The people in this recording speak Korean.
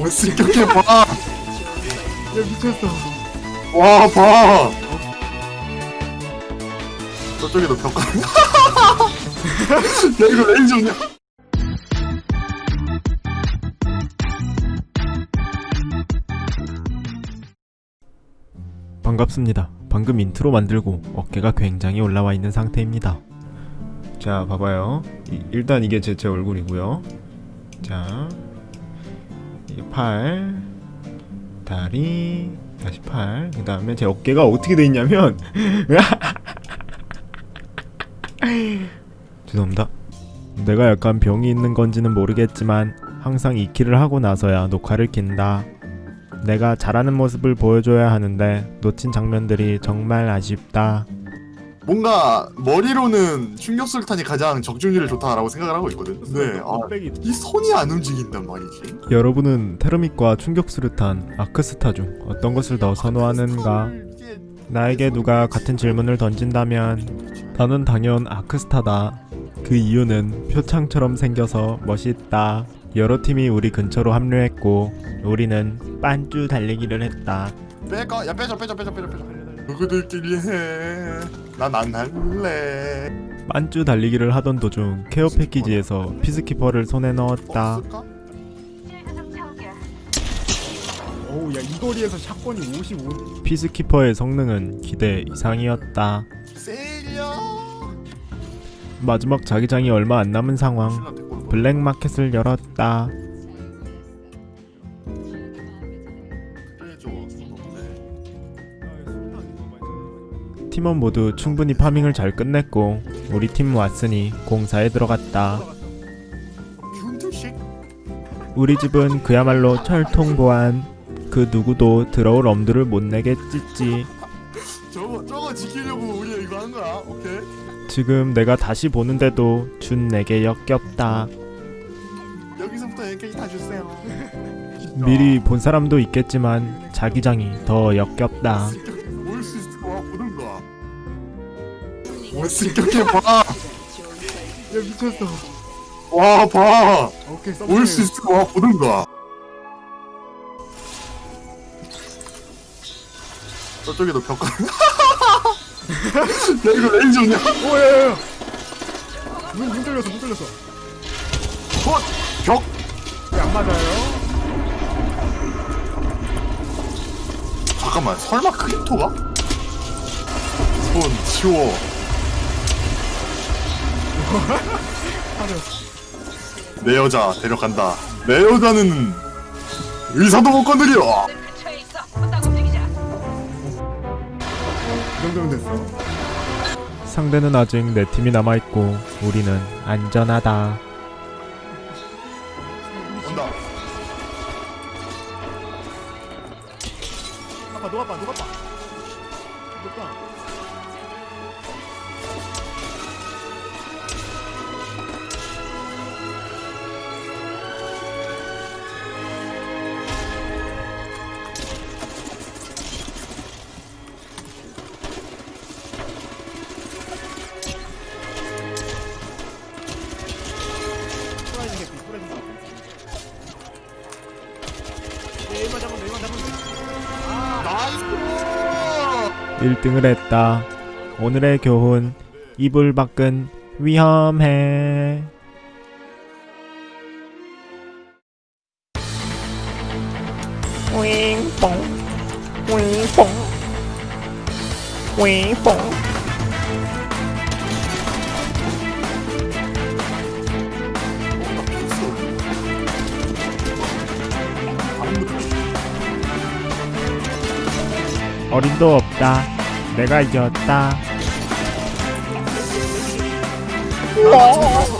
못생겼게 봐. 야 미쳤어 와 봐. 저쪽에도 벽가. 야 이거 레이저냐? 반갑습니다. 방금 인트로 만들고 어깨가 굉장히 올라와 있는 상태입니다. 자, 봐봐요. 이- 일단 이게 제, 제 얼굴이고요. 자, 팔, 다리, 다시 팔. 그 다음에 제 어깨가 어떻게 돼 있냐면, 죄송합니다. 내가 약간 병이 있는 건지는 모르겠지만 항상 이 키를 하고 나서야 녹화를 킨다. 내가 잘하는 모습을 보여줘야 하는데 놓친 장면들이 정말 아쉽다. 뭔가 머리로는 충격술탄이 가장 적중률이 좋다라고 생각을 하고 있거든. 네. 아, 이 손이 안 움직인단 말이지. 여러분은 테르밋과 충격수류탄, 아크스타 중 어떤 것을 더 선호하는가? 나에게 누가 같은 질문을 던진다면 나는 당연 아크스타다. 그 이유는 표창처럼 생겨서 멋있다. 여러 팀이 우리 근처로 합류했고 우리는 빤쭈 달리기를 했다. 빼까 야 빼줘 빼줘 빼줘 빼줘 빼줘. 누구들끼리 해. 난 안 할래. 빤쭈 달리기를 하던 도중 care package에서 Peacekeeper를 손에 넣었다. 어우 야이 거리에서 shotgun이 55 Peacekeeper의 성능은 기대 이상이었다. 마지막 자기장이 얼마 안 남은 상황. black market을 열었다. 팀원 모두 충분히 파밍을 잘 끝냈고 우리 팀 왔으니 공사에 들어갔다. 우리 집은 그야말로 철통 보안. 그 누구도 들어올 엄두를 못 내겠지지. 저거 저거 지키려고 우리 이거 한 거야. 오케이. 지금 내가 다시 보는데도 준 내게 역겹다. 여기서부터 여기까지 다 주세요. 미리 본 사람도 있겠지만 자기장이 더 역겹다. 못생겼게 봐. 야 미쳤어 와 봐. 오케이 썸올수 있을 거야 보든가. 저쪽에도 벽가. 야 이거 레이저냐? 오야야야 문 문 뚫렸어 문 뚫렸어 어? 벽? 왜안 맞아요? 잠깐만 설마 크립토가? 손 치워. 내 여자 데려간다. 내 여자는 의사도 못 건드려. 이 정도면 됐어 상대는 아직 내 팀이 남아있고 우리는 안전하다. 온다. 아빠 녹아빠 녹아 프 1등을 했다. 오늘의 교훈 이불 밖은 위험해. 윙뽕. 윙뽕. 윙뽕. 어림도 없다. 내가 이겼다. 아,